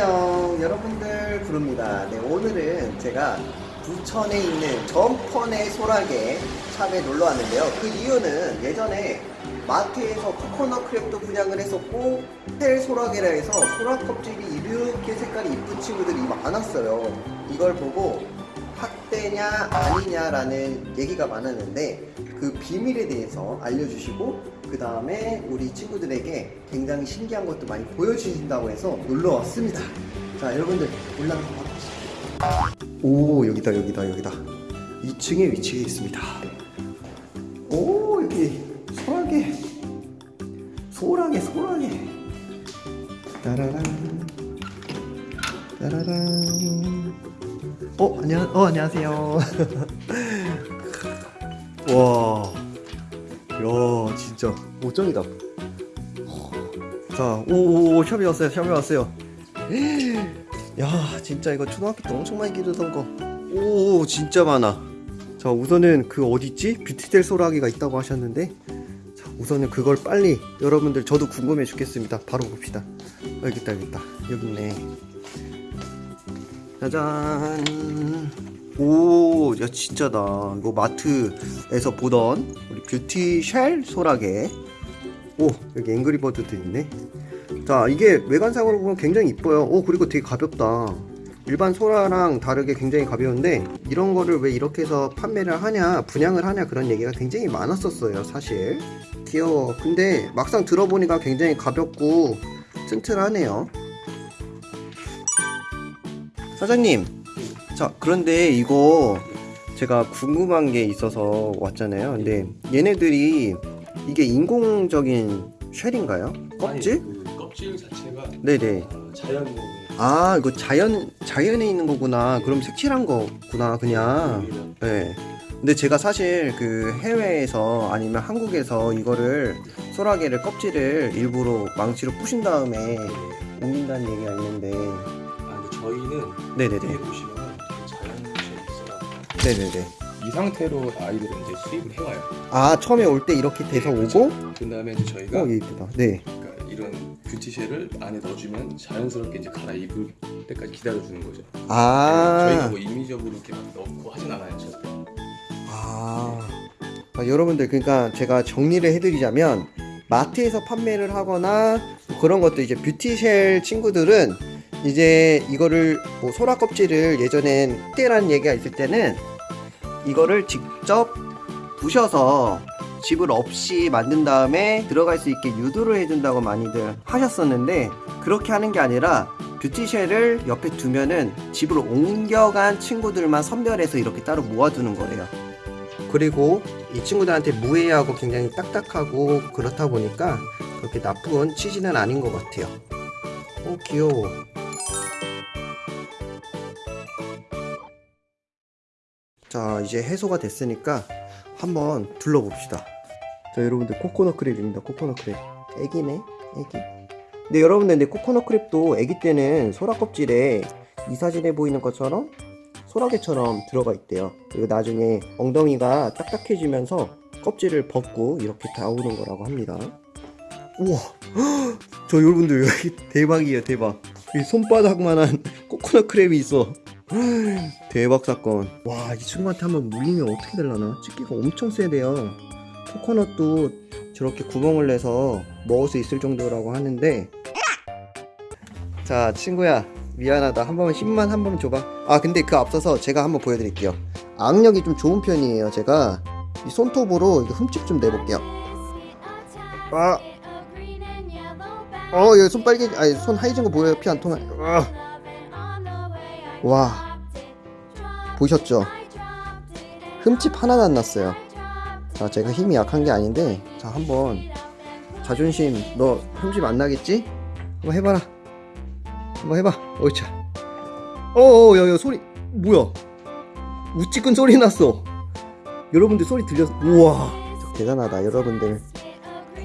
안녕. 여러분들 부릅니다. 네 오늘은 제가 부천에 있는 전펀의 소라게 샵에 놀러 왔는데요. 그 이유는 예전에 마트에서 코코넛 크랩도 분양을 했었고 텔 소라게라 해서 소라 껍질이 이렇게 색깔이 이쁜 친구들이 많았어요. 이걸 보고 학대냐 아니냐라는 얘기가 많았는데 그 비밀에 대해서 알려주시고 그 다음에 우리 친구들에게 굉장히 신기한 것도 많이 보여주신다고 해서 놀러 왔습니다. 자 여러분들 올라가서 봐주시죠. 오 여기다 여기다 여기다. 2층에 위치해 있습니다. 오 여기 소라게. 소라게 소라게. 따라란. 따라란 어 안녕 어 안녕하세요 와, 야 진짜 오정이다. 자, 오오오 샵에 왔어요, 샵에 왔어요. 야 진짜 이거 초등학교 때 엄청 많이 기르던 거. 오 진짜 많아. 자 우선은 그 어디 있지? beauty shell 소라게가 있다고 하셨는데 자 우선은 그걸 빨리 여러분들 저도 궁금해 죽겠습니다. 바로 봅시다. 어, 여기 있다 여기 있다 여기 있네. 짜잔. 오, 야 진짜다. 이거 마트에서 보던 우리 beauty shell 소라게. 오, 여기 앵그리버드도 있네. 자, 이게 외관상으로 보면 굉장히 이뻐요. 오, 그리고 되게 가볍다. 일반 소라랑 다르게 굉장히 가벼운데 이런 거를 왜 이렇게 해서 판매를 하냐, 분양을 하냐 그런 얘기가 굉장히 많았었어요, 사실. 귀여워. 근데 막상 들어보니까 굉장히 가볍고 튼튼하네요. 사장님, 자 그런데 이거 제가 궁금한 게 있어서 왔잖아요. 근데 얘네들이 이게 인공적인 쉘인가요? 껍질? 아니, 그 껍질 자체가 네네. 어, 자연 아 이거 자연 자연에 있는 거구나. 그럼 색칠한 거구나 그냥. 네. 근데 제가 사실 그 해외에서 아니면 한국에서 이거를 소라게를 껍질을 일부러 망치로 부신 다음에 옮긴다는 얘기가 있는데 저희는 네네네 뒤에 보시면 자연 쉘이 있어요. 네네네 이 상태로 아이들은 이제 수입을 해와요. 아 처음에 올 때 이렇게 돼서 오고 그 다음에 이제 저희가 어, 얘 이쁘다. 네. 그러니까 이런 뷰티쉘을 안에 넣어주면 자연스럽게 이제 갈아입을 때까지 기다려주는 거죠. 아, 저희가 뭐 임의적으로 이렇게 막 넣고 하진 않아요. 절대. 아. 아, 여러분들, 그러니까 제가 정리를 해드리자면, 마트에서 판매를 하거나, 뭐 그런 것도 이제 뷰티쉘 친구들은, 이제 이거를, 뭐, 소라 껍질을 예전엔 때라는 얘기가 있을 때는, 이거를 직접 부셔서 집을 없이 만든 다음에 들어갈 수 있게 유도를 해준다고 많이들 하셨었는데 그렇게 하는 게 아니라 뷰티쉘을 옆에 두면은 집으로 옮겨간 친구들만 선별해서 이렇게 따로 모아두는 거예요. 그리고 이 친구들한테 무해하고 굉장히 딱딱하고 그렇다 보니까 그렇게 나쁜 취지는 아닌 것 같아요. 어 귀여워. 자 이제 해소가 됐으니까 한번 둘러봅시다. 자 여러분들 코코넛 크랩입니다. 코코넛 크랩. 애기네 애기. 근데 여러분들 근데 코코넛 크랩도 애기 때는 소라 껍질에 이 사진에 보이는 것처럼 소라게처럼 들어가 있대요. 그리고 나중에 엉덩이가 딱딱해지면서 껍질을 벗고 이렇게 나오는 거라고 합니다. 우와, 저 여러분들 여기 대박이에요 대박. 이 손바닥만한 코코넛 크랩이 있어. 대박 사건. 와, 이 친구한테 한번 물리면 어떻게 될라나? 집기가 엄청 세대요. 코코넛도 저렇게 구멍을 내서 먹을 수 있을 정도라고 하는데. 자, 친구야. 미안하다. 한 번만 힘만 한 번만 줘봐. 아, 근데 그 앞서서 제가 한번 보여드릴게요. 악력이 좀 좋은 편이에요. 제가 이 손톱으로 흠집 좀 내볼게요. 아, 어, 여기 손 빨개, 아니 손 하얘진 거 보여요? 피 안 통해. 아. 와, 보셨죠? 흠집 하나도 안 났어요. 자, 제가 힘이 약한 게 아닌데, 자, 한번 자존심, 너 흠집 안 나겠지? 한번 해봐라. 한번 해봐. 어이차. 어어, 야, 야, 소리, 뭐야? 우찌끈 소리 났어. 여러분들 소리 들렸어? 우와, 대단하다. 여러분들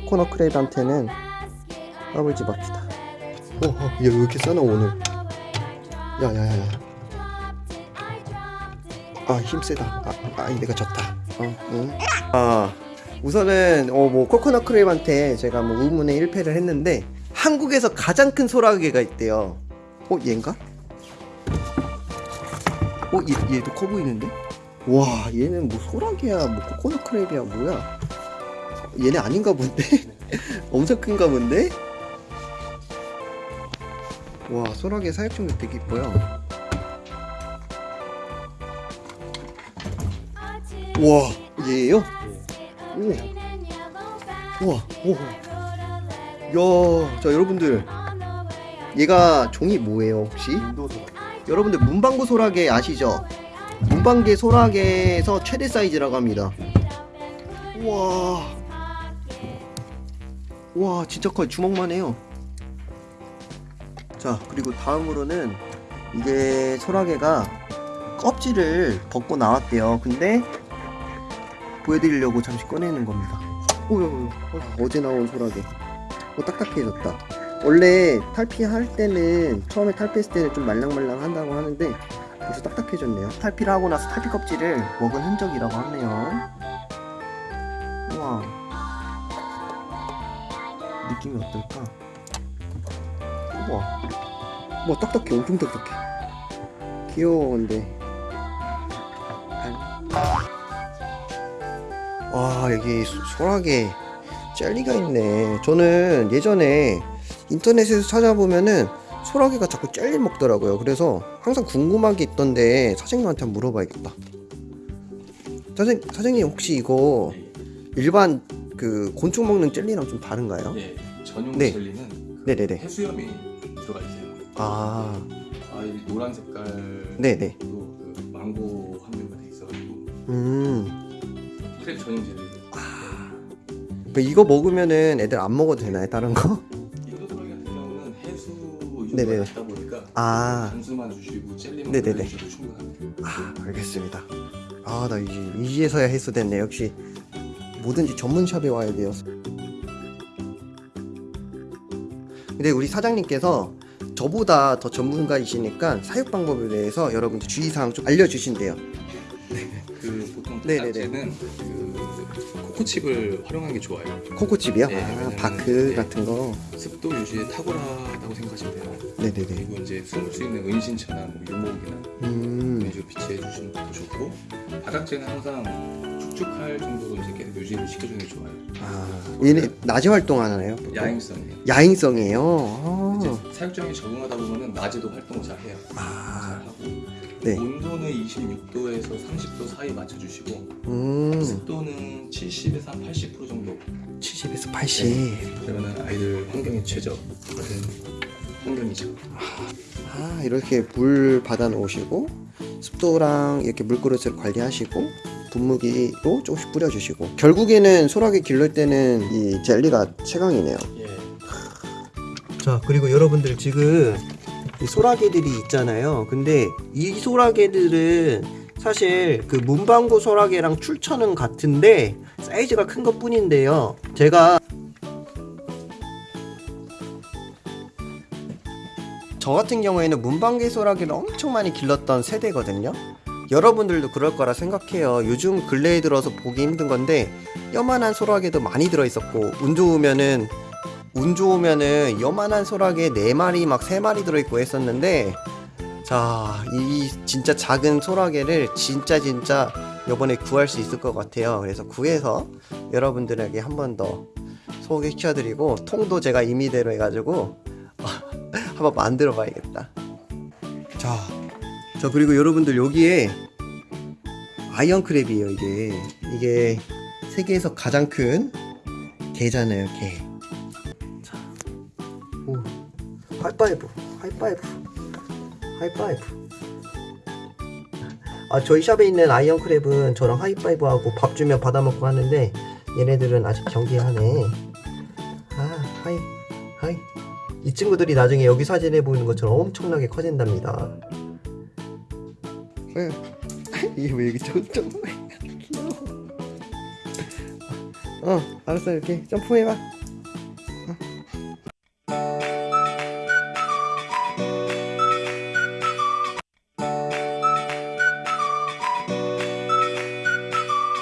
코코넛 크랩한테는 까불지 맙시다. 어, 어, 얘왜 이렇게 싸나 오늘? 야, 야, 야, 야. 아, 힘세다. 아, 아, 내가 졌다. 어, 응. 아, 우선은 어, 뭐 코코넛 크랩한테 제가 뭐 우문의 1패를 했는데 한국에서 가장 큰 소라게가 있대요. 어 얘인가? 어 얘, 얘도 커 보이는데? 와 얘는 뭐 소라게야 뭐 코코넛 크랩이야 뭐야 얘네 아닌가 본데? 엄청 큰가 본데? 와 소라게 사육종도 되게 이뻐요 와 얘예요? 오 우와 오. 야, 자 여러분들 얘가 종이 뭐예요 혹시? 여러분들 문방구 소라게 아시죠? 문방개 소라게에서 최대 사이즈라고 합니다. 우와, 와 진짜 커요. 주먹만 해요. 자 그리고 다음으로는 이게 소라게가 껍질을 벗고 나왔대요. 근데 보여드리려고 잠시 꺼내는 겁니다. 오, 어제 나온 소라게. 어, 딱딱해졌다. 원래 탈피할 때는 처음에 탈피했을 때는 좀 말랑말랑 한다고 하는데 벌써 딱딱해졌네요. 탈피를 하고 나서 탈피 껍질을 먹은 흔적이라고 하네요. 우와. 느낌이 어떨까? 우와. 뭐 딱딱해. 엄청 딱딱해. 귀여워 근데. 와 여기 소- 소라게 젤리가 있네. 저는 예전에 인터넷에서 찾아보면은 소라게가 자꾸 젤리 먹더라고요. 그래서 항상 궁금한 게 있던데 사장님한테 한번 물어봐야겠다. 사장 사장님 혹시 이거 일반 그 곤충 먹는 젤리랑 좀 다른가요? 예, 전용 네. 젤리는 네네네. 해수염이 들어가 있어요. 아 아, 이 노란 색깔도 네네. 그 망고 함유가 돼 있어가지고 음. 크랩 전용 젤리. 그 이거 먹으면은 애들 안 먹어도 되나요? 다른 거? 인도 소라기 같은 경우는 해수 네네. 유가 낮다 보니까 아. 단수만 주시고 젤리만 네네네. 주셔도 충분합니다. 아 알겠습니다. 아 나 이제 이제서야 해소됐네. 역시 뭐든지 전문샵에 와야 돼요. 근데 우리 사장님께서 저보다 더 전문가이시니까 사육 방법에 대해서 여러분들 주의사항 좀 알려주신대요. 네네네. 그 코코칩을 활용하는 게 좋아요. 코코칩이요? 네, 아 바크 네. 같은 거. 습도 유지에 탁월하다고 생각하시면 돼요. 네네네. 그리고 이제 숨을 수 있는 은신처나 뭐 유목이나 음. 이런 식으로 비치해 것도 좋고 바닥재는 항상 축축할 정도로 이제 계속 유지를 시켜주는 게 좋아요. 아 얘네 낮에 활동하나요? 야행성이에요. 야행성이에요. 아. 이제 사육장에 적응하다 보면은 낮에도 활동을 잘 해요. 아. 잘 하고 네. 온도는 26도에서 30도 사이 맞춰주시고 음. 습도는 70에서 한 80% 정도 70에서 80. 그러면 아이들 환경에 최적화된 환경이죠. 아 이렇게 물 받아 놓으시고 습도랑 이렇게 물그릇을 관리하시고 분무기로 조금씩 뿌려주시고 결국에는 소라게 기를 때는 이 젤리가 최강이네요 예. 자 그리고 여러분들 지금 이 소라게들이 있잖아요 근데 이 소라게들은 사실 그 문방구 소라게랑 출처는 같은데 사이즈가 큰 것 뿐인데요 제가 저 같은 경우에는 문방개 소라게를 엄청 많이 길렀던 세대거든요. 여러분들도 그럴 거라 생각해요. 요즘 근래에 들어서 보기 힘든 건데 요만한 소라게도 많이 들어 있었고 운 좋으면은 운 좋으면은 요만한 소라게 네 마리 막세 마리 들어 있고 했었는데 자, 이 진짜 작은 소라게를 진짜 진짜 요번에 구할 수 있을 것 같아요. 그래서 구해서 여러분들에게 한 번 더 소개시켜 드리고 통도 제가 임의대로 해 가지고 한번 만들어 봐야겠다. 자, 자 그리고 여러분들 여기에 giant crab이에요 이게 이게 세계에서 가장 큰 게잖아요 게. 하이파이브, 하이파이브, 하이파이브. 아 저희 샵에 있는 giant crab은 저랑 하이파이브 하고 밥 주면 받아 먹고 하는데 얘네들은 아직 경계하네. 아 Hi hi. 이 친구들이 나중에 여기 사진에 보이는 것처럼 엄청나게 커진답니다. 이게 왜 여기 점점 귀여워. 어, 알았어 이렇게 점프해봐.